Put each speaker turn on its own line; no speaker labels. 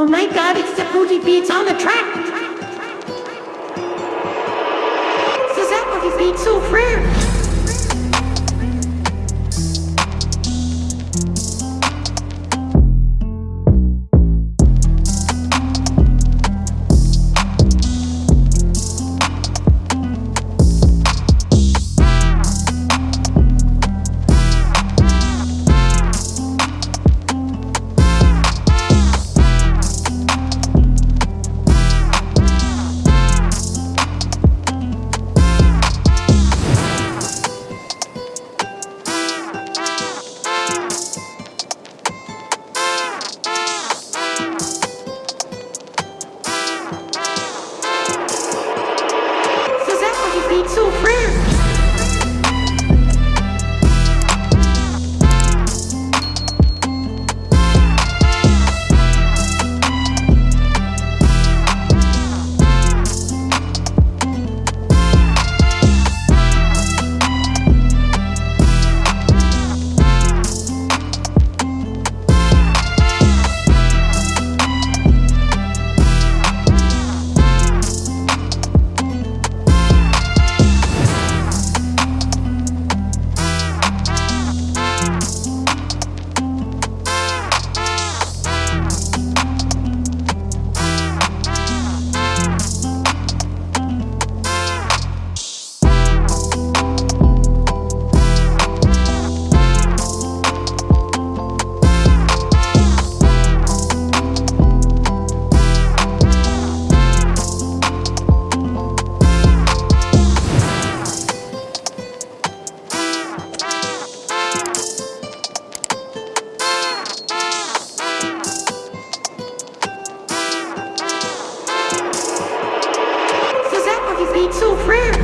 Oh my god, it's the booty beats on the track! So that what beat so rare? so rare.